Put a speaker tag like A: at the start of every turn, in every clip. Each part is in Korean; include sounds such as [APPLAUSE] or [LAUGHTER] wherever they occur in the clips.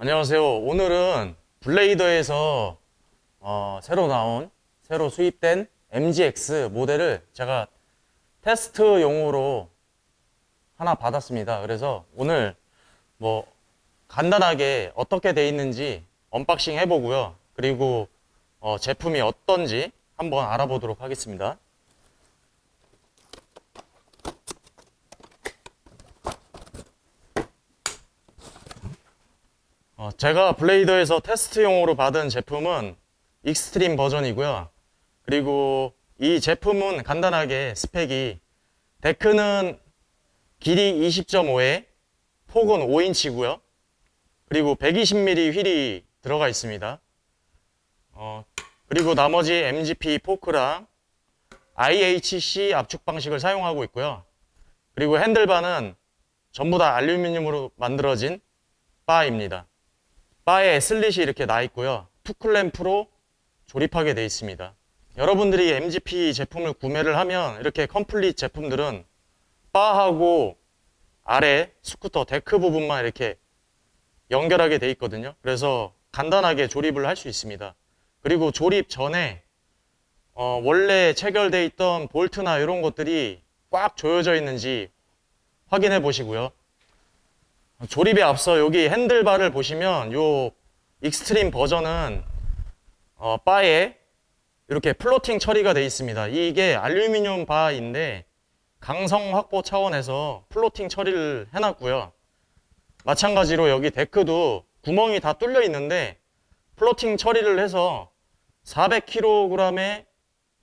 A: 안녕하세요. 오늘은 블레이더에서 어, 새로 나온, 새로 수입된 MGX 모델을 제가 테스트용으로 하나 받았습니다. 그래서 오늘 뭐 간단하게 어떻게 돼 있는지 unboxing 해보고요. 그리고 어, 제품이 어떤지 한번 알아보도록 하겠습니다. 어, 제가 블레이더에서 테스트용으로 받은 제품은 extreme 버전이고요. 그리고 이 제품은 간단하게 스펙이 데크는 길이 20.5에 폭은 5인치고요. 그리고 120mm 휠이 들어가 있습니다. 어, 그리고 나머지 MGP 포크랑 IHC 압축 방식을 사용하고 있고요. 그리고 핸들바는 전부 다 알루미늄으로 만들어진 바입니다. 바에 슬릿이 이렇게 나 있고요. two clamp로 조립하게 되어 있습니다. 여러분들이 MGP 제품을 구매를 하면 이렇게 complete 제품들은 바하고 아래 스쿠터 데크 부분만 이렇게 연결하게 되어 있거든요. 그래서 간단하게 조립을 할 수 있습니다. 그리고 조립 전에 어, 원래 체결되어 있던 볼트나 이런 것들이 꽉 조여져 있는지 확인해 보시고요. 조립에 앞서 여기 핸들바를 보시면 요 extreme 버전은 어, 바에 이렇게 fluting 처리가 되어 있습니다. 이게 알루미늄 바인데 강성 확보 차원에서 fluting 처리를 해놨고요. 마찬가지로 여기 데크도 구멍이 다 뚫려 있는데 fluting 처리를 해서 400kg의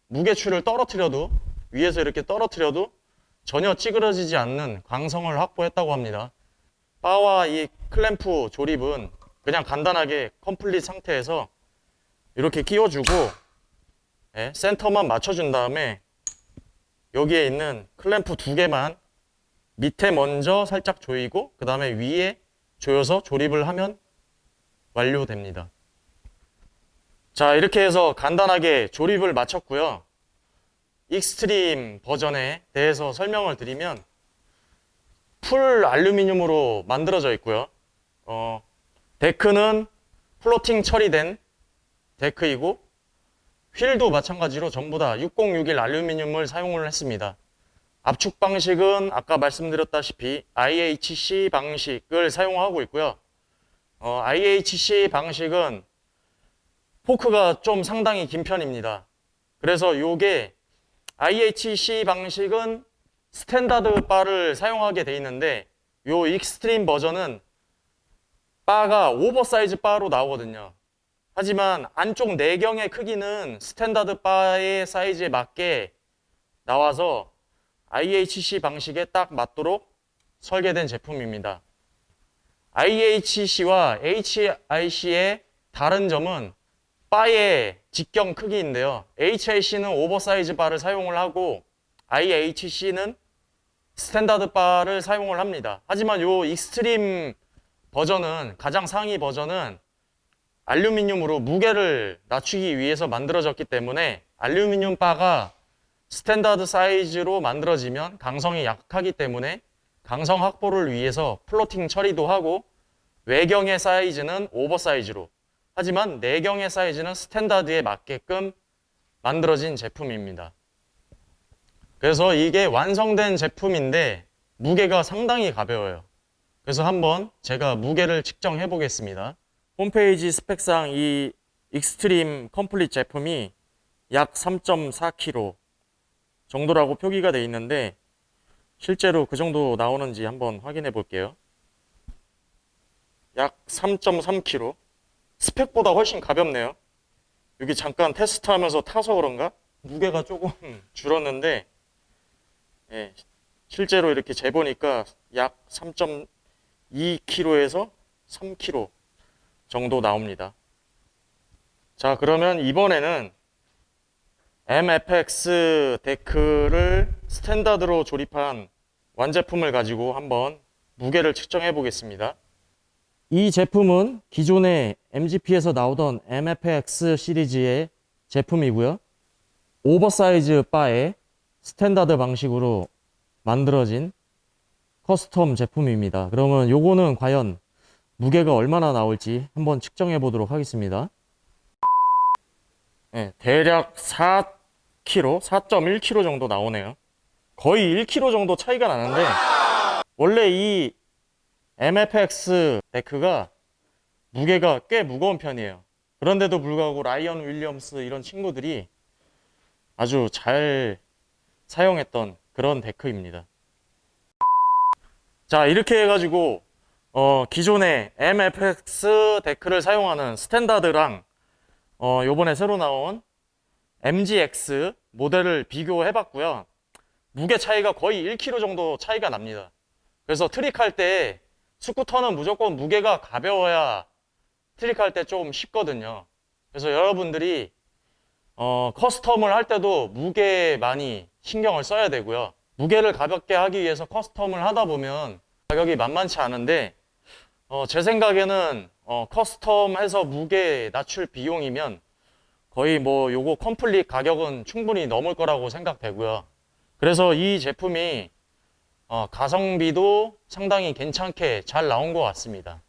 A: 무게추를 떨어뜨려도 위에서 이렇게 떨어뜨려도 전혀 찌그러지지 않는 강성을 확보했다고 합니다. 바와 이 클램프 조립은 그냥 간단하게 complete 상태에서 이렇게 끼워주고 예, 센터만 맞춰준 다음에 여기에 있는 클램프 두 개만 밑에 먼저 살짝 조이고 그 다음에 위에 조여서 조립을 하면 완료됩니다. 자 이렇게 해서 간단하게 조립을 마쳤고요. extreme 버전에 대해서 설명을 드리면 full 알루미늄으로 만들어져 있고요. 어, 데크는 fluting 처리된 데크이고 휠도 마찬가지로 전부 다 6061 알루미늄을 사용을 했습니다. 압축 방식은 아까 말씀드렸다시피 IHC 방식을 사용하고 있고요. 어, IHC 방식은 포크가 좀 상당히 긴 편입니다. 그래서 이게 IHC 방식은 standard 바를 사용하게 돼 있는데 요 extreme 버전은 바가 오버사이즈 바로 나오거든요. 하지만 안쪽 내경의 크기는 standard 바의 사이즈에 맞게 나와서 IHC 방식에 딱 맞도록 설계된 제품입니다. IHC와 HIC의 다른 점은 바의 직경 크기인데요. HIC는 oversize 바를 사용을 하고 IHC는 standard 바를 사용을 합니다. 하지만 요 extreme 버전은 가장 상위 버전은 알루미늄으로 무게를 낮추기 위해서 만들어졌기 때문에 알루미늄 바가 standard 사이즈로 만들어지면 강성이 약하기 때문에 강성 확보를 위해서 fluting 처리도 하고 외경의 사이즈는 oversize로 하지만 내경의 사이즈는 standard에 맞게끔 만들어진 제품입니다. 그래서 이게 완성된 제품인데 무게가 상당히 가벼워요. 그래서 한번 제가 무게를 측정해 보겠습니다. 홈페이지 스펙상 이 Extreme complete 제품이 약 3.4kg 정도라고 표기가 되어 있는데 실제로 그 정도 나오는지 한번 확인해 볼게요. 약 3.3kg 스펙보다 훨씬 가볍네요. 여기 잠깐 테스트하면서 타서 그런가 무게가 조금 [LAUGHS] 줄었는데 예, 실제로 이렇게 재보니까 약 3.2kg에서 3kg 정도 나옵니다. 자 그러면 이번에는 MFX 데크를 standard로 조립한 완제품을 가지고 한번 무게를 측정해 보겠습니다. 이 제품은 기존의 MGP에서 나오던 MFX 시리즈의 제품이고요. oversize bar에 standard 방식으로 만들어진 custom 제품입니다. 그러면 요거는 과연 무게가 얼마나 나올지 한번 측정해 보도록 하겠습니다. 네, 대략 4kg, 4.1kg 정도 나오네요. 거의 1kg 정도 차이가 나는데 원래 이 MFX 데크가 무게가 꽤 무거운 편이에요. 그런데도 불구하고 라이언 윌리엄스 이런 친구들이 아주 잘 사용했던 그런 데크입니다. 자, 이렇게 해가지고 어, 기존의 MFX 데크를 사용하는 standard랑 어, 요번에 새로 나온 MGX 모델을 비교해 봤고요. 무게 차이가 거의 1kg 정도 차이가 납니다. 그래서 트릭할 때 스쿠터는 무조건 무게가 가벼워야 트릭할 때 좀 쉽거든요. 그래서 여러분들이 어, custom을 할 때도 무게에 많이 신경을 써야 되고요. 무게를 가볍게 하기 위해서 custom을 하다 보면 가격이 만만치 않은데 어, 제 생각에는 어, custom해서 무게 낮출 비용이면 거의 뭐 요거 complete 가격은 충분히 넘을 거라고 생각되고요. 그래서 이 제품이 어, 가성비도 상당히 괜찮게 잘 나온 것 같습니다.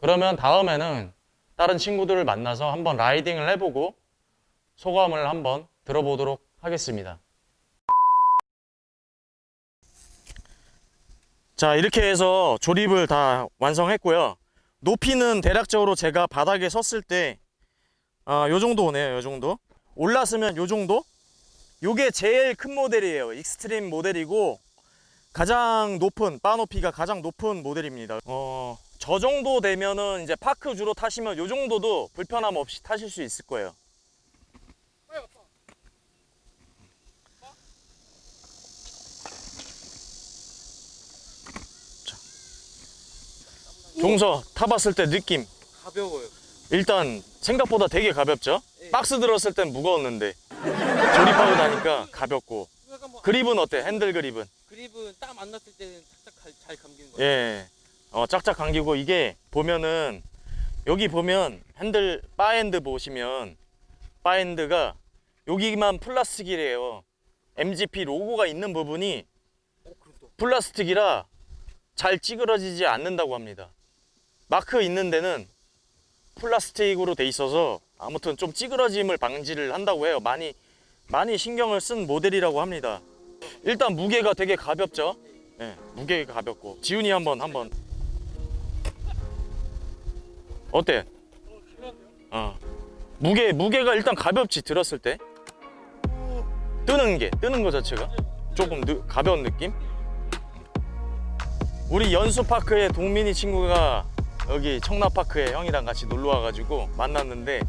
A: 그러면 다음에는 다른 친구들을 만나서 한번 riding을 해보고 소감을 한번 들어보도록 하겠습니다. 자, 이렇게 해서 조립을 다 완성했고요. 높이는 대략적으로 제가 바닥에 섰을 때, 아, 요 정도 오네요, 요 정도. 올랐으면 요 정도? 요게 제일 큰 모델이에요. Extreme 모델이고, 가장 높은, 바 높이가 가장 높은 모델입니다. 어, 저 정도 되면은 이제 파크 주로 타시면 요 정도도 불편함 없이 타실 수 있을 거예요. 종서 타봤을 때 느낌.
B: 가벼워요.
A: 일단 생각보다 되게 가볍죠?
B: 예.
A: 박스 들었을 땐 무거웠는데 조립하고 나니까 가볍고
B: 약간 뭐
A: 그립은 어때? 핸들 그립은?
B: 그립은 딱 만났을 때는 착착 잘, 잘 감기는 거 같아요.
A: 예. 어, 짝짝 감기고 이게 보면은 여기 보면 핸들 bar end 보시면 bar end가 여기만 플라스틱이래요. MGP 로고가 있는 부분이
B: 어.
A: 플라스틱이라 잘 찌그러지지 않는다고 합니다. 마크 있는 데는 플라스틱으로 돼 있어서 아무튼 좀 찌그러짐을 방지를 한다고 해요. 많이 많이 신경을 쓴 모델이라고 합니다. 일단 무게가 되게 가볍죠. 예, 무게가 가볍고 지훈이 한번 한번 어때? 어 무게 무게가 일단 가볍지 들었을 때 뜨는 게 뜨는 거 자체가 조금 느, 가벼운 느낌. 우리 연수파크에 동민이 친구가 여기 청라파크에 형이랑 같이 놀러 와가지고 만났는데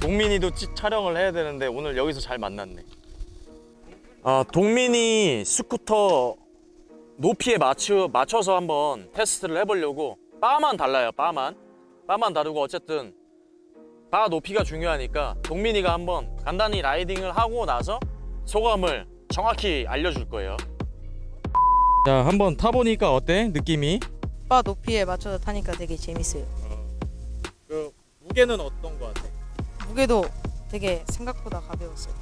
A: 동민이도 찌- 촬영을 해야 되는데 오늘 여기서 잘 만났네. 아 동민이 스쿠터 높이에 맞추, 맞춰서 한번 테스트를 해보려고 bar만 달라요 bar만 bar만 다르고 어쨌든 바 높이가 중요하니까 동민이가 한번 간단히 riding을 하고 나서 소감을 정확히 알려줄 거예요 자 한번 타보니까 어때 느낌이?
C: 바 높이에 맞춰서 타니까 되게 재밌어요.
A: 그 무게는 어떤 거 같아?
C: 무게도 되게 생각보다 가벼웠어요.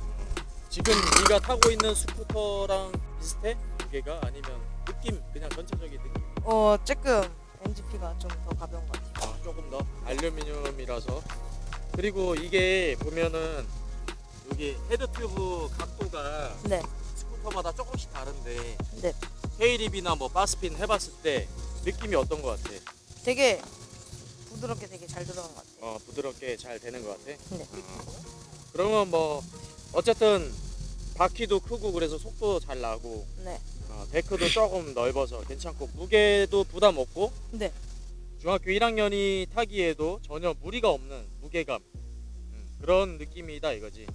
A: 지금 네가 타고 있는 스쿠터랑 비슷해? 무게가 아니면 느낌 그냥 전체적인 느낌
C: 어 조금 MGP가 좀 더 가벼운 것 같아요.
A: 아, 조금 더 알루미늄이라서 그리고 이게 보면은 여기 head tube 각도가
C: 네,
A: 스쿠터마다 조금씩 다른데
C: 네,
A: tailwhip이나 뭐 barspin 해봤을 때 느낌이 어떤 것 같아?
C: 되게 부드럽게 되게 잘 들어간 것 같아요.
A: 어 부드럽게 잘 되는 것 같아?
C: 네.
A: 그러면 뭐 어쨌든 바퀴도 크고 그래서 속도 잘 나고
C: 네,
A: 어, 데크도 조금 넓어서 괜찮고 무게도 부담 없고
C: 네,
A: 중학교 1학년이 타기에도 전혀 무리가 없는 무게감 음, 그런 느낌이다 이거지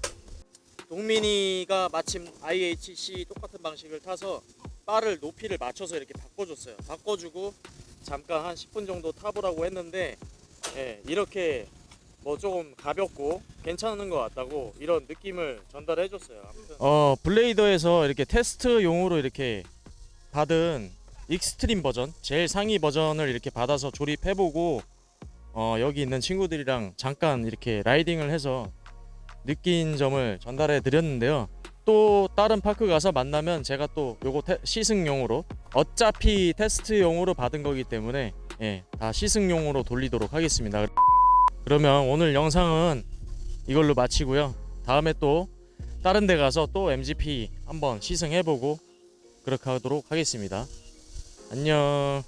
A: 동민이가 마침 IHC 똑같은 방식을 타서 bar를 높이를 맞춰서 이렇게 바꿔줬어요. 바꿔주고 잠깐 한 10분 정도 타보라고 했는데 예, 이렇게 뭐 조금 가볍고 괜찮은 것 같다고 이런 느낌을 전달해 줬어요 어 블레이더에서 이렇게 테스트용으로 이렇게 받은 Extreme 버전 제일 상위 버전을 이렇게 받아서 조립해보고 어, 여기 있는 친구들이랑 잠깐 이렇게 riding을 해서 느낀 점을 전달해 드렸는데요 또 다른 파크 가서 만나면 제가 또 요거 테- 시승용으로 어차피 테스트용으로 받은 거기 때문에 예, 다 시승용으로 돌리도록 하겠습니다. 그러면 오늘 영상은 이걸로 마치고요. 다음에 또 다른 데 가서 또 MGP 한번 시승해보고 그렇게 하도록 하겠습니다. 안녕.